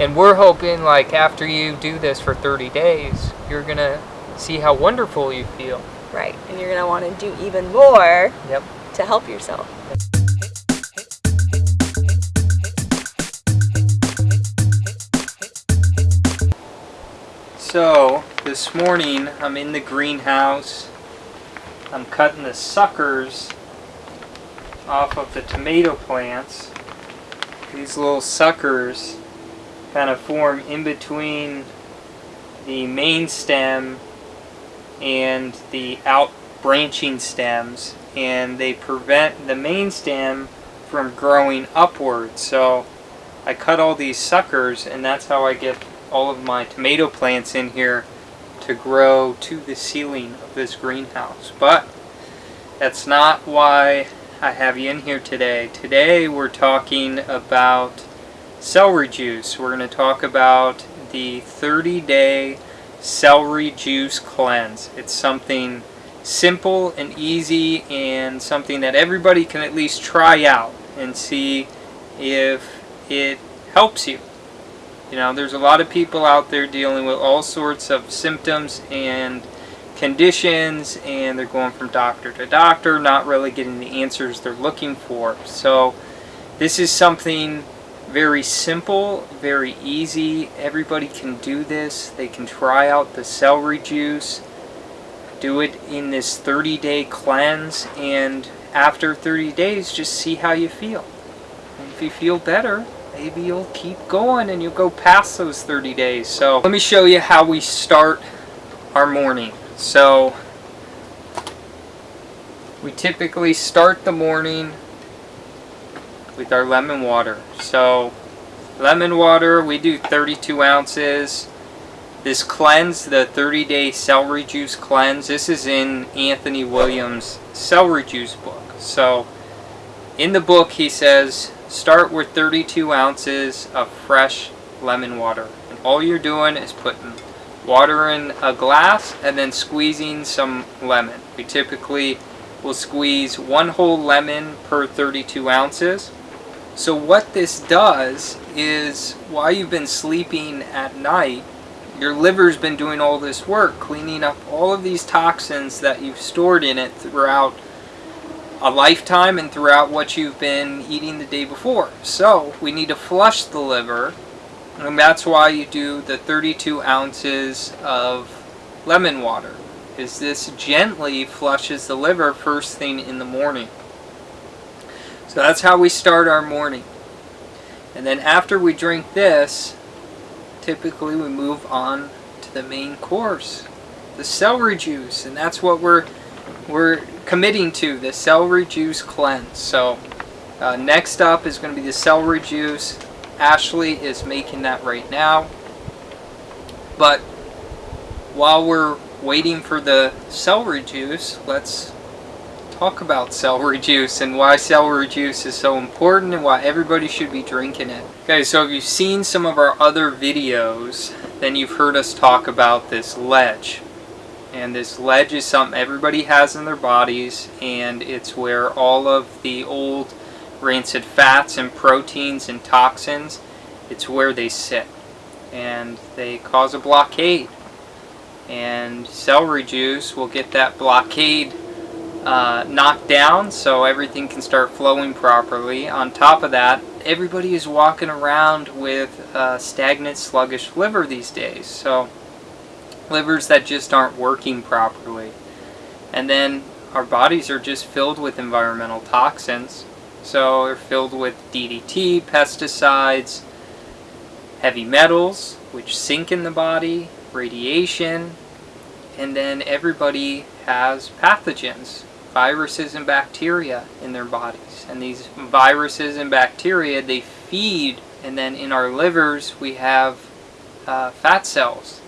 And we're hoping like after you do this for 30 days, you're going to see how wonderful you feel. Right. And you're going to want to do even more Yep. to help yourself. So, this morning I'm in the greenhouse. I'm cutting the suckers off of the tomato plants. These little suckers kind of form in between the main stem and the out branching stems and they prevent the main stem from growing upward. So I cut all these suckers and that's how I get all of my tomato plants in here to grow to the ceiling of this greenhouse. But that's not why I have you in here today. Today we're talking about celery juice. We're going to talk about the 30 day celery juice cleanse. It's something simple and easy and something that everybody can at least try out and see if it helps you. You know, there's a lot of people out there dealing with all sorts of symptoms and conditions and they're going from doctor to doctor, not really getting the answers they're looking for. So this is something very simple, very easy. Everybody can do this. They can try out the celery juice, do it in this 30 day cleanse, and after 30 days, just see how you feel. And if you feel better, maybe you'll keep going and you'll go past those 30 days. So let me show you how we start our morning. So we typically start the morning with our lemon water. So lemon water, we do 32 ounces. This cleanse, the 30 day celery juice cleanse, this is in Anthony Williams' celery juice book. So in the book he says start with 32 ounces of fresh lemon water. And all you're doing is putting water in a glass and then squeezing some lemon. We typically will squeeze one whole lemon per 32 ounces. So what this does is while you've been sleeping at night, your liver's been doing all this work cleaning up all of these toxins that you've stored in it throughout a lifetime and throughout what you've been eating the day before. So we need to flush the liver and that's why you do the 32 ounces of lemon water is this gently flushes the liver first thing in the morning. So that's how we start our morning. And then after we drink this, typically we move on to the main course, the celery juice, and that's what we're we're committing to, the celery juice cleanse. So uh, next up is going to be the celery juice. Ashley is making that right now. But while we're waiting for the celery juice, let's talk about celery juice and why celery juice is so important and why everybody should be drinking it. Okay, so if you've seen some of our other videos, then you've heard us talk about this ledge. And this ledge is something everybody has in their bodies and it's where all of the old rancid fats and proteins and toxins, it's where they sit. And they cause a blockade. And celery juice will get that blockade uh, knocked down so everything can start flowing properly. On top of that, everybody is walking around with stagnant, sluggish liver these days. So livers that just aren't working properly. And then our bodies are just filled with environmental toxins. So they're filled with DDT, pesticides, heavy metals, which sink in the body, radiation, and then everybody has pathogens, viruses and bacteria in their bodies. And these viruses and bacteria, they feed, and then in our livers we have uh, fat cells.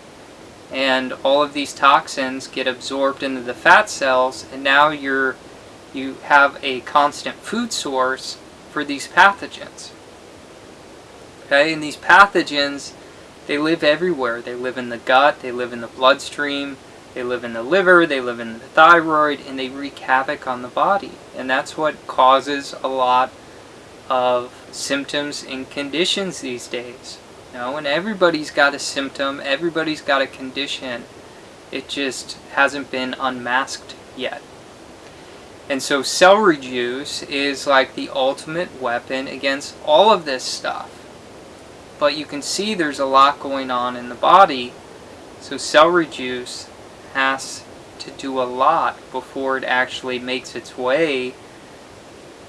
And all of these toxins get absorbed into the fat cells, and now you're, you have a constant food source for these pathogens. Okay, and these pathogens, they live everywhere. They live in the gut, they live in the bloodstream, they live in the liver, they live in the thyroid, and they wreak havoc on the body. And that's what causes a lot of symptoms and conditions these days. You know, and everybody's got a symptom, everybody's got a condition. It just hasn't been unmasked yet. And so celery juice is like the ultimate weapon against all of this stuff. But you can see there's a lot going on in the body. So celery juice has to do a lot before it actually makes its way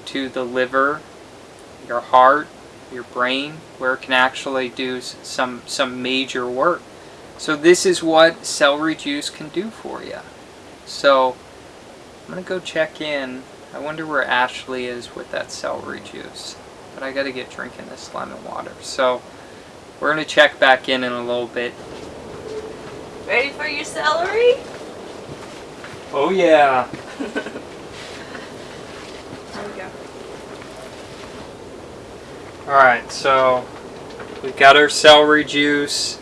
to the liver, your heart, your brain, where it can actually do some some major work. So this is what celery juice can do for you. So I'm gonna go check in. I wonder where Ashley is with that celery juice. But I gotta get drinking this lemon water. So we're gonna check back in in a little bit. Ready for your celery? Oh yeah. There we go. Alright, so we've got our celery juice.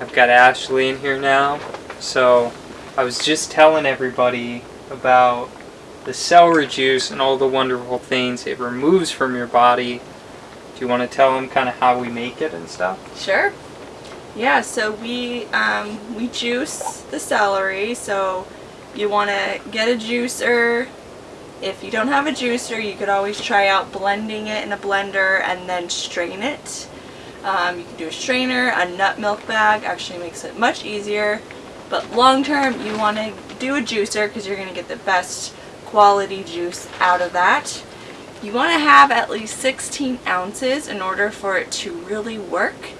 I've got Ashley in here now. So I was just telling everybody about the celery juice and all the wonderful things it removes from your body. Do you want to tell them kind of how we make it and stuff? Sure. Yeah, so we um, we juice the celery. So you want to get a juicer. If you don't have a juicer, you could always try out blending it in a blender and then strain it. Um, you can do a strainer, a nut milk bag actually makes it much easier. But long term, you want to do a juicer because you're going to get the best quality juice out of that. You want to have at least 16 ounces in order for it to really work.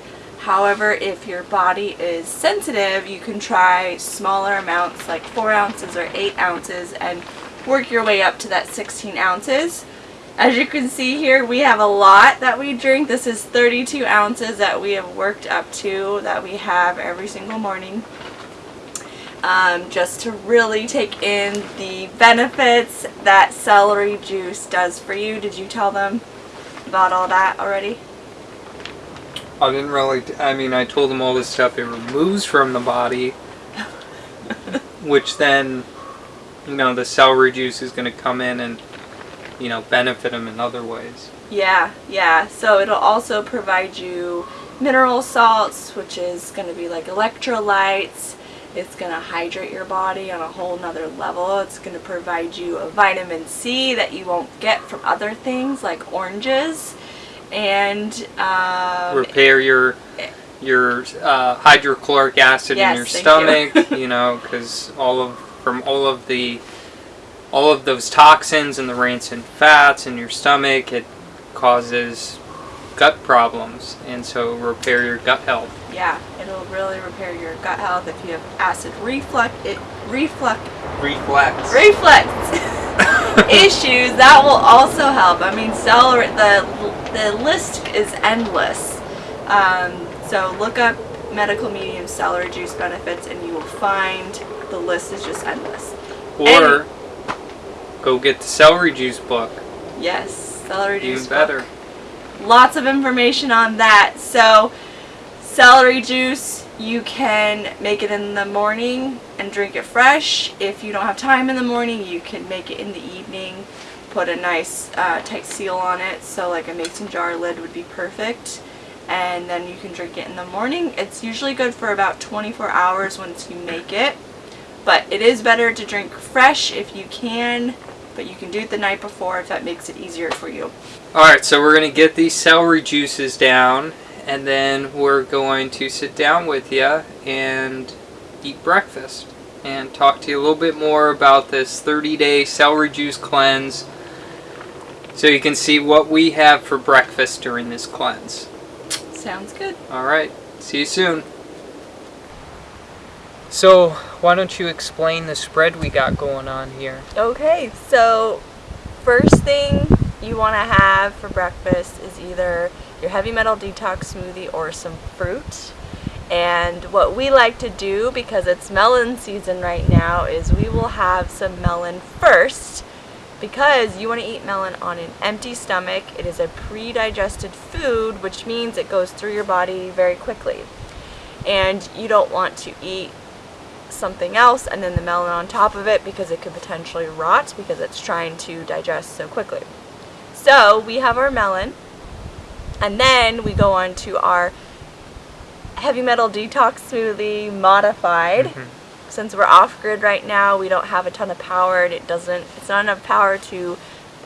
However, if your body is sensitive, you can try smaller amounts like 4 ounces or 8 ounces and work your way up to that 16 ounces. As you can see here, we have a lot that we drink. This is 32 ounces that we have worked up to that we have every single morning. Um, just to really take in the benefits that celery juice does for you. Did you tell them about all that already? I didn't really, I mean, I told them all this stuff it removes from the body, which then, you know, the celery juice is going to come in and, you know, benefit them in other ways. Yeah, yeah. So it'll also provide you mineral salts, which is going to be like electrolytes. It's going to hydrate your body on a whole nother level. It's going to provide you a vitamin C that you won't get from other things like oranges. And um, Repair your your uh, hydrochloric acid Yes, in your stomach, you, know, because all of from all of the all of those toxins and the rancid fats in your stomach, it causes gut problems, and so repair your gut health. yeah, it'll really repair your gut health if you have acid reflux. It reflux Reflex. reflex issues that will also help i mean celery the the list is endless um, so look up medical medium celery juice benefits and you will find the list is just endless Or go get the celery juice book. yes celery Even juice better. book. lots of information on that so celery juice you can make it in the morning and drink it fresh. If you don't have time in the morning you can make it in the evening put a nice uh, tight seal on it. So like a mason jar lid would be perfect. And then you can drink it in the morning. It's usually good for about 24 hours once you make it. But it is better to drink fresh if you can but you can do it the night before if that makes it easier for you. Alright, so we're going to get these celery juices down, and then we're going to sit down with you and eat breakfast and talk to you a little bit more about this 30 day celery juice cleanse so you can see what we have for breakfast during this cleanse. sounds good Alright, see you soon. So, why don't you explain the spread we got going on here? Okay, so first thing you want to have for breakfast is either your heavy metal detox smoothie or some fruit. And what we like to do, because it's melon season right now, is we will have some melon first because you want to eat melon on an empty stomach. It is a pre-digested food, which means it goes through your body very quickly. And you don't want to eat something else and then the melon on top of it because it could potentially rot because it's trying to digest so quickly. So we have our melon and then we go on to our heavy metal detox smoothie modified. Mhm. Since we're off grid right now, we don't have a ton of power and it doesn't it's not enough power to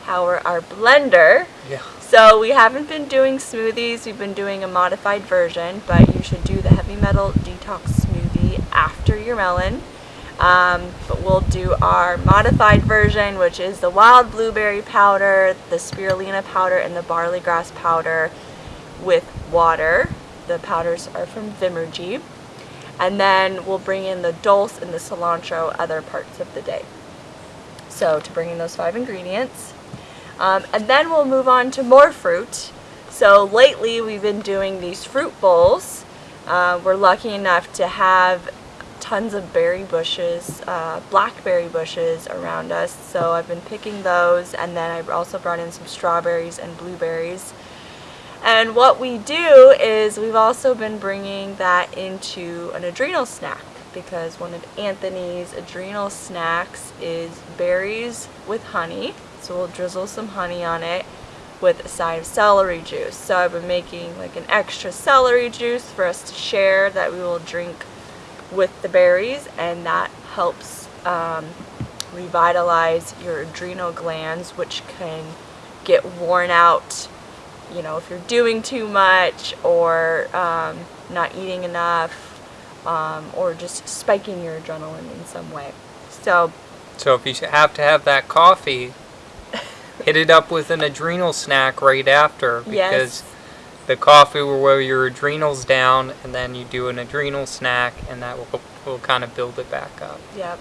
power our blender. Yeah. So we haven't been doing smoothies, we've been doing a modified version, but you should do the heavy metal detox smoothie after your melon. Um, but we'll do our modified version, which is the wild blueberry powder, the spirulina powder, and the barley grass powder with water. The powders are from Vimergy. And then we'll bring in the dulse and the cilantro other parts of the day. So to bring in those five ingredients. Um, and then we'll move on to more fruit. So lately we've been doing these fruit bowls. Uh, we're lucky enough to have tons of berry bushes, uh, blackberry bushes around us. So I've been picking those and then I also brought in some strawberries and blueberries. And what we do is we've also been bringing that into an adrenal snack because one of Anthony's adrenal snacks is berries with honey. So we'll drizzle some honey on it with a side of celery juice. So I've been making like an extra celery juice for us to share that we will drink with the berries and that helps um, revitalize your adrenal glands which can get worn out you know if you're doing too much or um, not eating enough um, or just spiking your adrenaline in some way so So if you have to have that coffee, hit it up with an adrenal snack right after because yes the coffee will wear your adrenals down, and then you do an adrenal snack, and that will will kind of build it back up. Yep.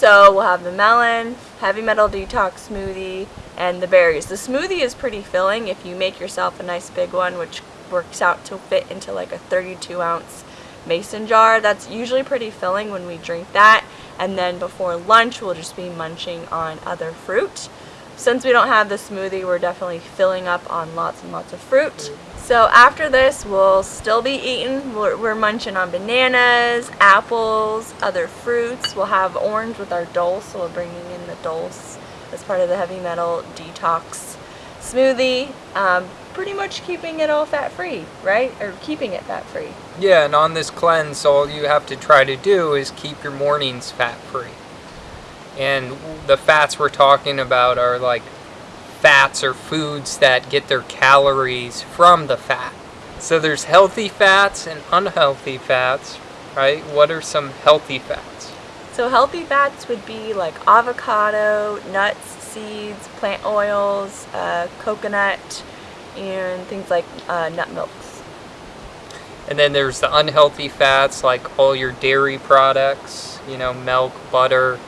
So we'll have the melon, heavy metal detox smoothie, and the berries. The smoothie is pretty filling if you make yourself a nice big one, which works out to fit into like a 32 ounce mason jar. That's usually pretty filling when we drink that. And then before lunch, we'll just be munching on other fruit. Since we don't have the smoothie, we're definitely filling up on lots and lots of fruit. So after this, we'll still be eating. We're, we're munching on bananas, apples, other fruits. We'll have orange with our dulse, so we're bringing in the dulse as part of the heavy metal detox smoothie. Um, pretty much keeping it all fat free, right? Or keeping it fat free. Yeah, and on this cleanse, all you have to try to do is keep your mornings fat free. And the fats we're talking about are like fats or foods that get their calories from the fat. So there's healthy fats and unhealthy fats, right? What are some healthy fats? So healthy fats would be like avocado, nuts, seeds, plant oils, uh, coconut, and things like uh, nut milks. And then there's the unhealthy fats like all your dairy products, you know, milk, butter,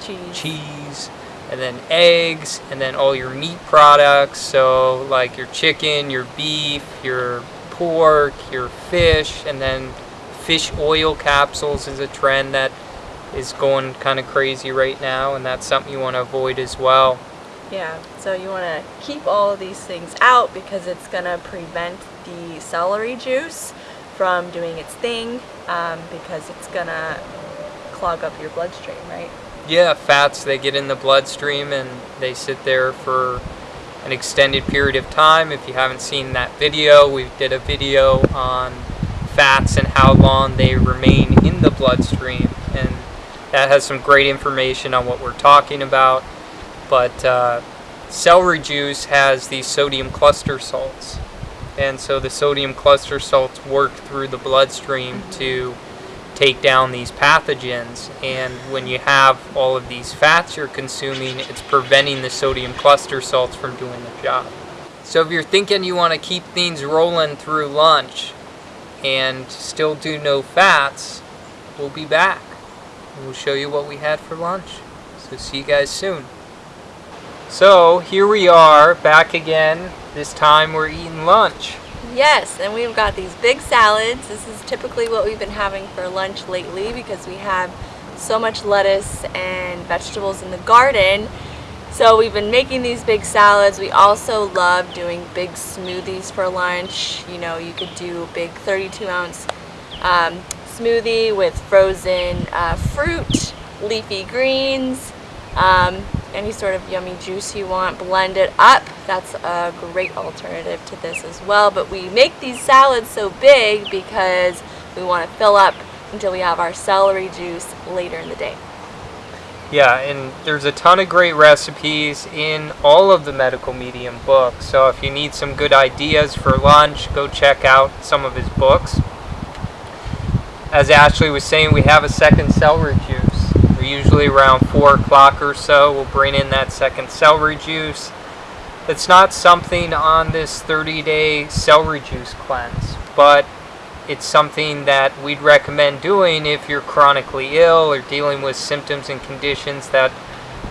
Cheese. cheese, and then eggs, and then all your meat products. So, like your chicken, your beef, your pork, your fish, and then fish oil capsules is a trend that is going kind of crazy right now, and that's something you want to avoid as well. Yeah, so you want to keep all of these things out because it's going to prevent the celery juice from doing its thing um, because it's going to clog up your bloodstream, right? Yeah, fats they get in the bloodstream and they sit there for an extended period of time. If you haven't seen that video, we did a video on fats and how long they remain in the bloodstream, and that has some great information on what we're talking about. But uh, celery juice has these sodium cluster salts, and so the sodium cluster salts work through the bloodstream to take down these pathogens. And when you have all of these fats you're consuming, it's preventing the sodium cluster salts from doing the job. So if you're thinking you want to keep things rolling through lunch and still do no fats, we'll be back. We'll show you what we had for lunch. So see you guys soon. So here we are back again. This time we're eating lunch. Yes, and we've got these big salads. This is typically what we've been having for lunch lately because we have so much lettuce and vegetables in the garden. So we've been making these big salads. We also love doing big smoothies for lunch. You know, you could do a big 32 ounce um, smoothie with frozen uh, fruit, leafy greens, um, any sort of yummy juice you want. Blend it up That's a great alternative to this as well. But we make these salads so big because we want to fill up until we have our celery juice later in the day. Yeah, and there's a ton of great recipes in all of the medical medium books. So if you need some good ideas for lunch, go check out some of his books. As Ashley was saying, we have a second celery juice. Usually around 4 o'clock or so. We'll bring in that second celery juice. It's not something on this 30 day celery juice cleanse, but it's something that we'd recommend doing if you're chronically ill or dealing with symptoms and conditions that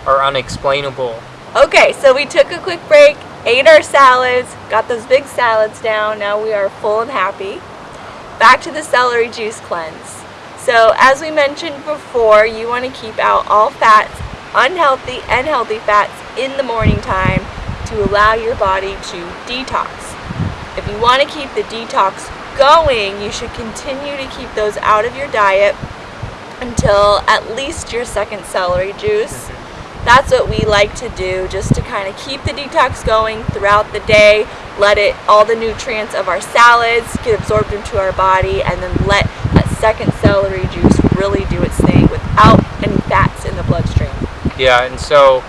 are unexplainable. Okay, so we took a quick break, ate our salads, got those big salads down. Now we are full and happy. Back to the celery juice cleanse. So, as we mentioned before, you want to keep out all fats, unhealthy and healthy fats, in the morning time to allow your body to detox. If you want to keep the detox going, you should continue to keep those out of your diet until at least your second celery juice. That's what we like to do just to kind of keep the detox going throughout the day, let it all the nutrients of our salads get absorbed into our body and then let second celery juice really do its thing without any fats in the bloodstream. Yeah, and so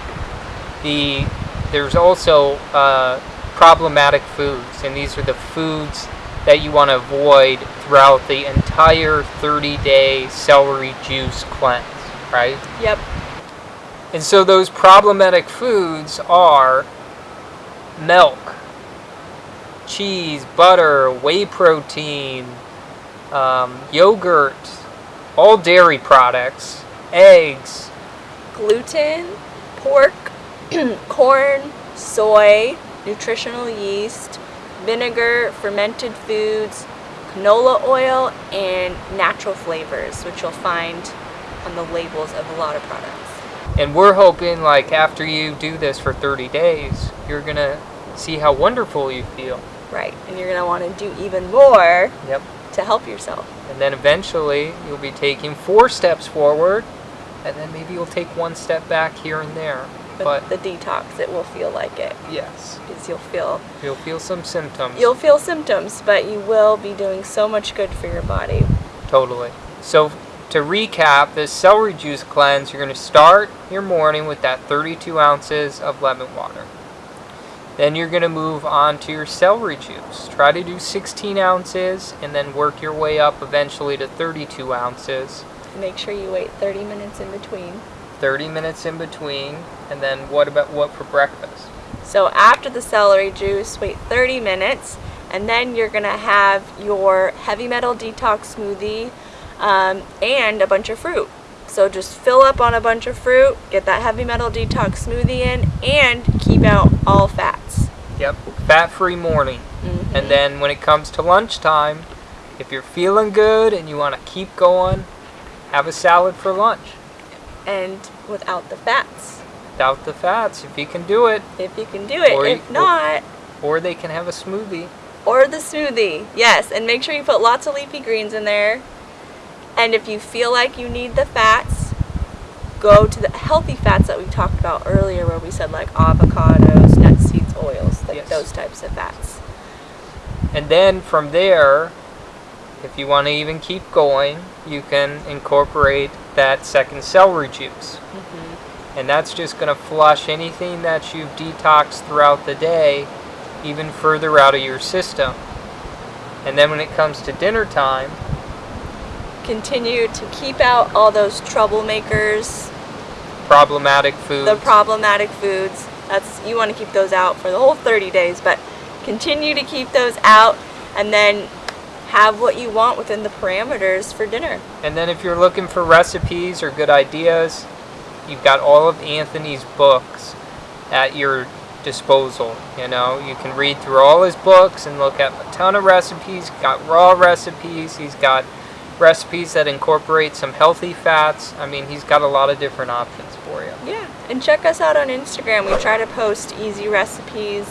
the there's also uh, problematic foods, and these are the foods that you want to avoid throughout the entire 30 day celery juice cleanse, right? Yep. And so those problematic foods are milk, cheese, butter, whey protein, um, yogurt, all dairy products, eggs, gluten, pork, corn, soy, nutritional yeast, vinegar, fermented foods, canola oil, and natural flavors, which you'll find on the labels of a lot of products. And we're hoping, like, after you do this for 30 days, you're gonna see how wonderful you feel. Right, and you're gonna want to do even more Yep. To help yourself. And then eventually, you'll be taking four steps forward, and then maybe you'll take one step back here and there. But, the detox, it will feel like it yes, because you'll feel you'll feel some symptoms. you'll feel symptoms, but you will be doing so much good for your body. Totally. So to recap, this celery juice cleanse, you're going to start your morning with that 32 ounces of lemon water. Then you're going to move on to your celery juice. Try to do 16 ounces and then work your way up eventually to 32 ounces. Make sure you wait 30 minutes in between. 30 minutes in between. And then what about what for breakfast? So after the celery juice, wait 30 minutes, and then you're gonna have your heavy metal detox smoothie um, and a bunch of fruit. So just fill up on a bunch of fruit, get that heavy metal detox smoothie in, and keep out all fats. Yep, fat-free morning. Mhm. And then when it comes to lunchtime, if you're feeling good and you want to keep going, have a salad for lunch. and without the fats, Without the fats, if you can do it. if you can do it. Or you- if not, Or they can have a smoothie. or the smoothie. Yes, and make sure you put lots of leafy greens in there. And if you feel like you need the fats, go to the healthy fats that we talked about earlier, where we said like avocados, nut seeds, oils, like Yes. those types of fats. And then from there, if you want to even keep going, you can incorporate that second celery juice. Mm-hmm. And that's just going to flush anything that you've detoxed throughout the day even further out of your system. And then when it comes to dinner time, Continue to keep out all those troublemakers, problematic foods. the problematic foods. That's you want to keep those out for the whole 30 days, but continue to keep those out, and then have what you want within the parameters for dinner. And then if you're looking for recipes or good ideas, you've got all of Anthony's books at your disposal. You know, you can read through all his books and look at a ton of recipes. He's got raw recipes. He's got recipes that incorporate some healthy fats. I mean, he's got a lot of different options for you. Yeah, and check us out on Instagram. We try to post easy recipes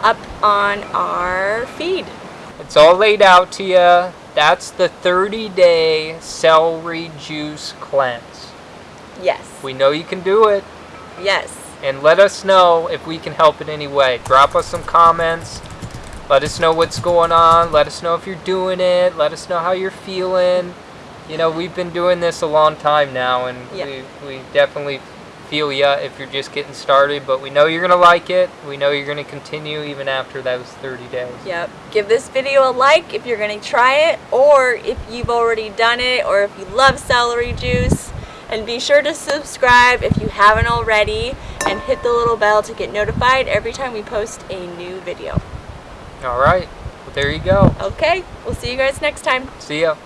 up on our feed. It's all laid out to you. That's the 30 day celery juice cleanse. Yes. We know you can do it. Yes. and let us know if we can help in any way. Drop us some comments. Let us know what's going on. Let us know if you're doing it. Let us know how you're feeling. You know, we've been doing this a long time now, and Yeah. we, we definitely feel ya if you're just getting started. But we know you're gonna like it. We know you're gonna continue even after those 30 days. Yep. Give this video a like if you're going to try it, or if you've already done it, or if you love celery juice. And be sure to subscribe if you haven't already, and hit the little bell to get notified every time we post a new video. All right. Well, there you go. Okay, we'll see you guys next time. See ya.